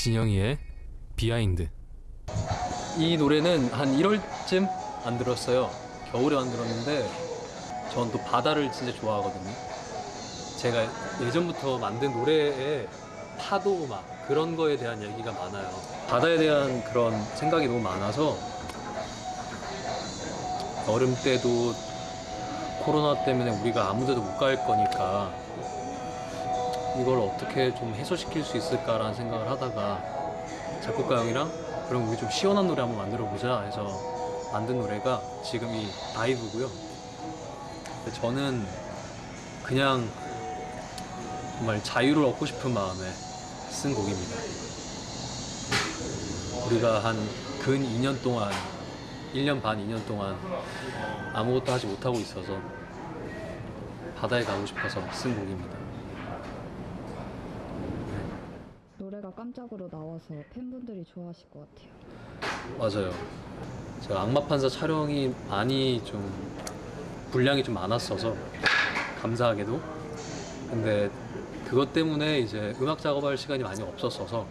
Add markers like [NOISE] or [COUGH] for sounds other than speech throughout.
진영이의 behind 이 노래는 한 1월쯤 만들었어요. 겨울에 만들었는데 전 또 바다를 진짜 좋아하거든요. 제가 예전부터 만든 노래에 파도 막 그런 거에 대한 얘기가 많아요. 바다에 대한 그런 생각이 너무 많아서 여름 때도 코로나 때문에 우리가 아무 데도 못 갈 거니까 이걸 어떻게 좀 해소시킬 수 있을까라는 생각을 하다가 작곡가 형이랑 그럼 우리 좀 시원한 노래 한번 만들어 보자 해서 만든 노래가 지금 이 다이브고요. 근데 저는 그냥 정말 자유를 얻고 싶은 마음에 쓴 곡입니다. 우리가 한 근 2년 동안 1년 반, 2년 동안 아무것도 하지 못하고 있어서 바다에 가고 싶어서 쓴 곡입니다. 노래가 깜짝으로 나와서 팬분들이 좋아하실 것 같아요. 맞아요. 제가 악마 판사 촬영이 많이 좀 분량이 좀 많았어서 감사하게도 근데 그것 때문에 이제 음악 작업할 시간이 많이 없었어서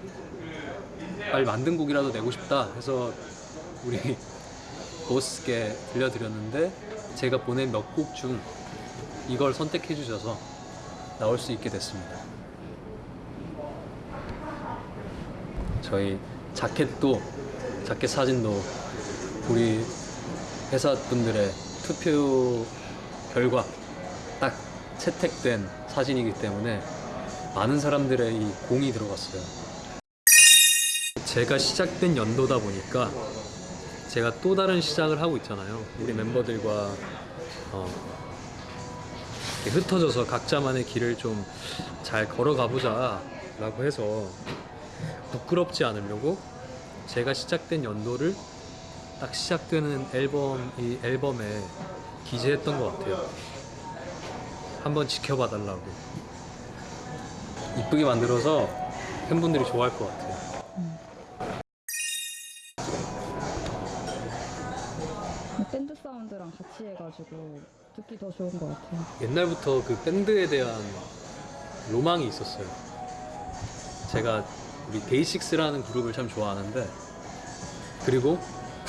빨리 만든 곡이라도 내고 싶다 해서 우리 [LAUGHS] 보스께 들려드렸는데 제가 보낸 몇 곡 중 이걸 선택해 주셔서 나올 수 있게 됐습니다. 저희 자켓도 자켓 사진도 우리 회사 분들의 투표 결과 딱 채택된 사진이기 때문에 많은 사람들의 이 공이 들어갔어요. 제가 시작된 연도다 보니까 제가 또 다른 시작을 하고 있잖아요. 우리 멤버들과 어, 흩어져서 각자만의 길을 좀 잘 걸어가 보자 라고 해서 부끄럽지 않으려고 제가 시작된 연도를 딱 시작되는 앨범 이 앨범에 기재했던 것 같아요. 한번 지켜봐 달라고. 이쁘게 만들어서 팬분들이 좋아할 것 같아요. 밴드 사운드랑 같이 해가지고 듣기 더 좋은 것 같아요. 옛날부터 그 밴드에 대한 로망이 있었어요. 제가 우리 데이식스라는 그룹을 참 좋아하는데 그리고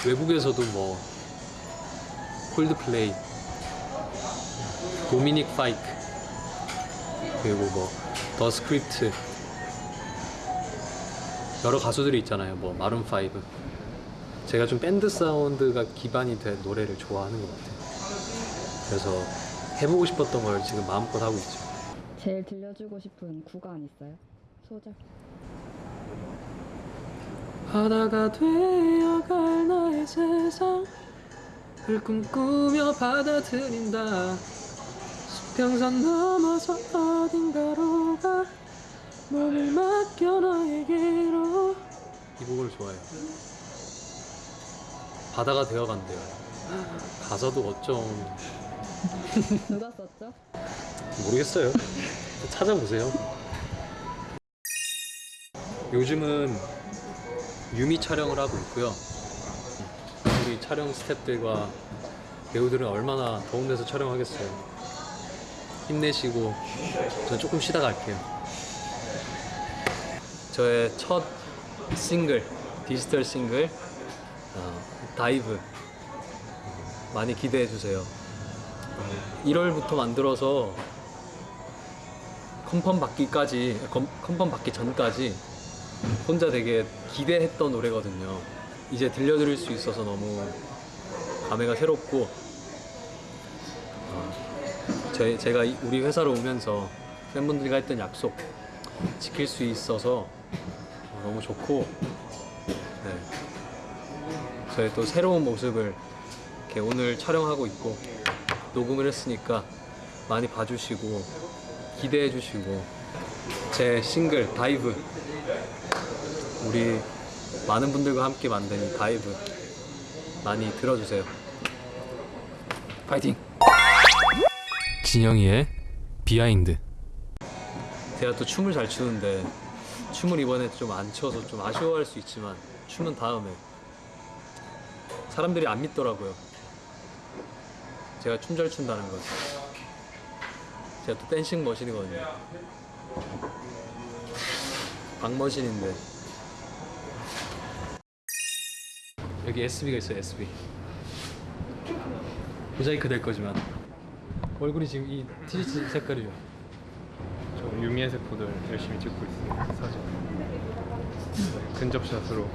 외국에서도 뭐 콜드플레이, 도미닉 파이크 그리고 뭐 The Script 여러 가수들이 있잖아요. 뭐 Maroon 5 제가 좀 밴드 사운드가 기반이 된 노래를 좋아하는 것 같아요. 그래서 해보고 싶었던 걸 지금 마음껏 하고 있죠. 제일 들려주고 싶은 구간 있어요? 소절. 바다가 되어갈 나의 세상을 꿈꾸며 받아들인다 수평선 넘어서 어딘가로 가 몸을 맡겨 너에게로 이 곡을 좋아해요 바다가 되어간대요 가사도 어쩜 누가 썼죠? 모르겠어요. 찾아보세요. 요즘은 유미 촬영을 하고 있고요. 우리 촬영 스태프들과 배우들은 얼마나 더운 데서 촬영하겠어요. 힘내시고 저 조금 쉬다 갈게요. 저의 첫 싱글, 디지털 싱글 어, Dive 많이 기대해 주세요. 1월부터 만들어서 confirm 받기까지 컨- confirm 받기 전까지 혼자 되게 기대했던 노래거든요. 이제 들려드릴 수 있어서 너무 감회가 새롭고 어, 제, 제가 이- 우리 회사로 오면서 팬분들과 했던 약속 지킬 수 있어서 어, 너무 좋고 네. 저희 또 새로운 모습을 이렇게 오늘 촬영하고 있고 녹음을 했으니까 많이 봐주시고 기대해 주시고 제 싱글 Dive 우리 많은 분들과 함께 만든 이 Dive 많이 들어주세요. 파이팅! 진영이의 behind. 제가 또 춤을 잘 추는데 춤을 이번에 좀 안 춰서 좀 아쉬워할 수 있지만 춤은 다음에 사람들이 안 믿더라고요. 제가 춤 잘 춘다는 걸 제가 또 댄싱 머신이거든요. 박머신인데 여기 SB가 있어요 SB 모자이크 될 거지만 얼굴이 지금 이 티셔츠 색깔이요 저 유미의 세포들 열심히 찍고 있습니다. 사진. 근접샷으로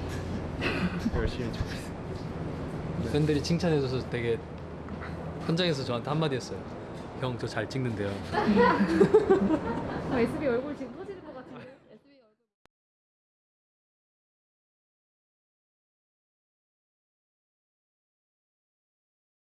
열심히 찍고 있습니다. 팬들이 칭찬해줘서 되게 현장에서 저한테 한마디 했어요 형 저 잘 찍는데요 아, SB 얼굴 지금